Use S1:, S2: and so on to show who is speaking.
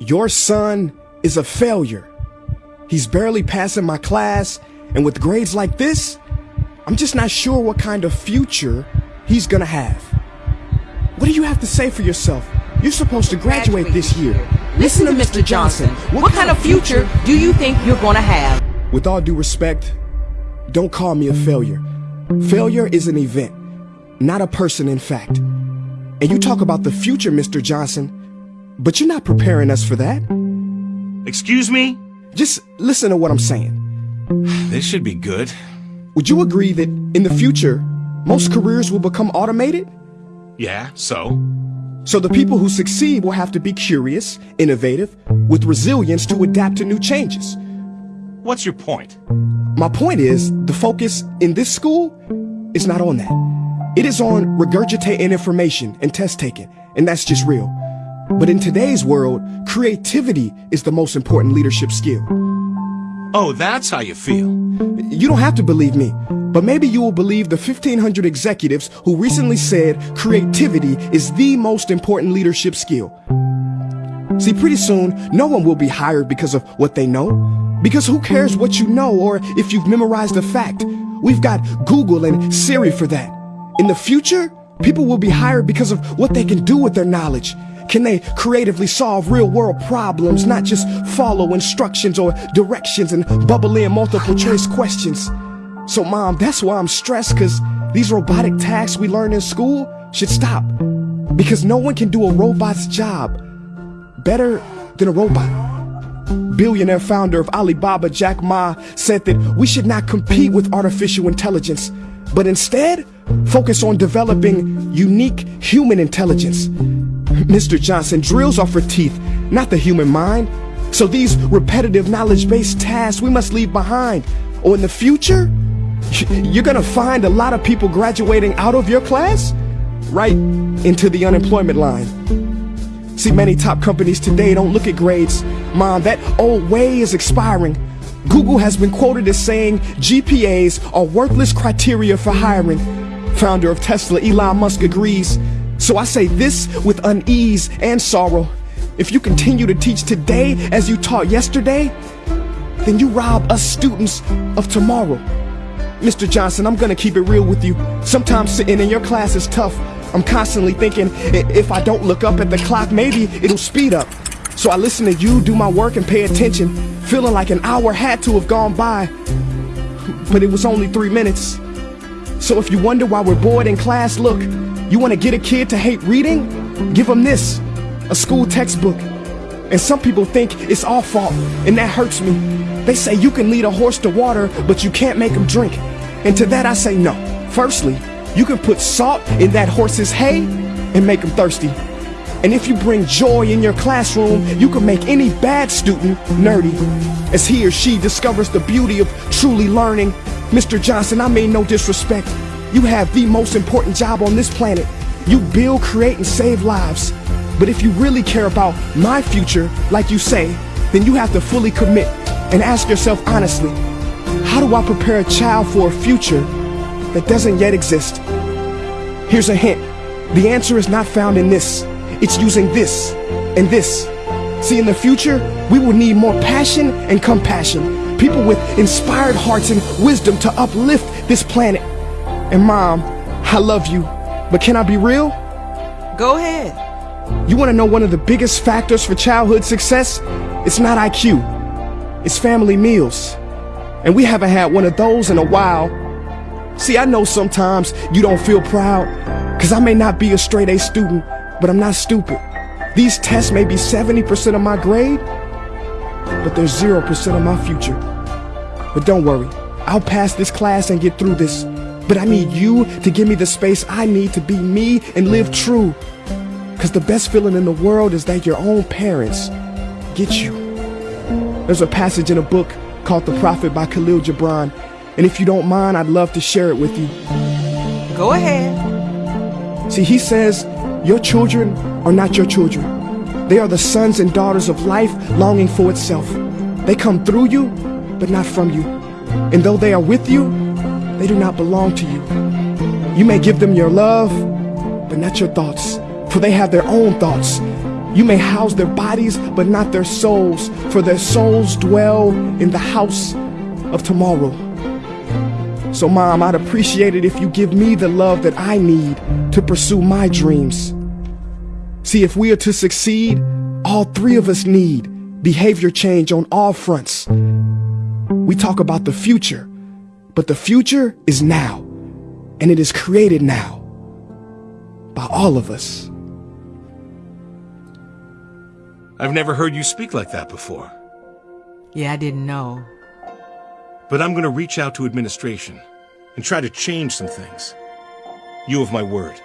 S1: Your son is a failure. He's barely passing my class, and with grades like this, I'm just not sure what kind of future he's gonna have. What do you have to say for yourself? You're supposed to graduate, this year. Listen, to Mr. Johnson. what kind of future do you think you're gonna have? With all due respect, don't call me a failure. Failure is an event, not a person in fact. And you talk about the future, Mr. Johnson. But you're not preparing us for that. Excuse me? Just listen to what I'm saying. This should be good. Would you agree that in the future, most careers will become automated? Yeah, so? So the people who succeed will have to be curious, innovative, with resilience to adapt to new changes. What's your point? My point is, the focus in this school is not on that. It is on regurgitating information and test taking, and that's just real. But in today's world, creativity is the most important leadership skill. Oh, that's how you feel. You don't have to believe me, but maybe you will believe the 1,500 executives who recently said creativity is the most important leadership skill. See, pretty soon, no one will be hired because of what they know. Because who cares what you know or if you've memorized a fact? We've got Google and Siri for that. In the future, People will be hired because of what they can do with their knowledge. Can they creatively solve real world problems, not just follow instructions or directions and bubble in multiple choice questions? So, mom, that's why I'm stressed, because these robotic tasks we learn in school should stop. Because no one can do a robot's job better than a robot billionaire founder of Alibaba, Jack Ma, said that we should not compete with artificial intelligence but instead focus on developing unique human intelligence. Mr. Johnson, drills are for teeth, not the human mind. So these repetitive knowledge-based tasks we must leave behind. Or oh, in the future, you're gonna find a lot of people graduating out of your class right into the unemployment line. See, many top companies today don't look at grades. Mom, that old way is expiring. Google has been quoted as saying GPAs are worthless criteria for hiring. Founder of Tesla, Elon Musk agrees. So I say this with unease and sorrow. If you continue to teach today as you taught yesterday, then you rob us students of tomorrow. Mr. Johnson, I'm gonna keep it real with you. Sometimes sitting in your class is tough. I'm constantly thinking, if I don't look up at the clock, maybe it'll speed up. So I listen to you, do my work, and pay attention feeling like an hour had to have gone by, but it was only three minutes. So if you wonder why we're bored in class, look, you want to get a kid to hate reading? Give them this, a school textbook. And some people think it's our fault, and that hurts me. They say you can lead a horse to water, but you can't make him drink. And to that I say no. Firstly, you can put salt in that horse's hay and make him thirsty. And if you bring joy in your classroom, you can make any bad student nerdy. As he or she discovers the beauty of truly learning, Mr. Johnson, I mean no disrespect. You have the most important job on this planet. You build, create, and save lives. But if you really care about my future, like you say, then you have to fully commit and ask yourself honestly, how do I prepare a child for a future that doesn't yet exist? Here's a hint. The answer is not found in this. It's using this and this. See, in the future, we will need more passion and compassion. People with inspired hearts and wisdom to uplift this planet. And mom, I love you, but can I be real? Go ahead. You want to know one of the biggest factors for childhood success? It's not IQ. It's family meals. And we haven't had one of those in a while. See, I know sometimes you don't feel proud, because I may not be a straight A student, but I'm not stupid. These tests may be 70% of my grade, but they're 0% of my future. But don't worry, I'll pass this class and get through this. But I need you to give me the space I need to be me and live true. Because the best feeling in the world is that your own parents get you. There's a passage in a book called The Prophet by Kahlil Gibran, and if you don't mind, I'd love to share it with you. Go ahead. See, he says, your children are not your children. They are the sons and daughters of life longing for itself. They come through you, but not from you. And though they are with you, they do not belong to you. You may give them your love, but not your thoughts, for they have their own thoughts. You may house their bodies, but not their souls, for their souls dwell in the house of tomorrow. So, Mom, I'd appreciate it if you give me the love that I need to pursue my dreams. See, if we are to succeed, all three of us need behavior change on all fronts. We talk about the future, but the future is now, and it is created now by all of us. I've never heard you speak like that before. Yeah, I didn't know. But I'm going to reach out to administration and try to change some things. You have my word.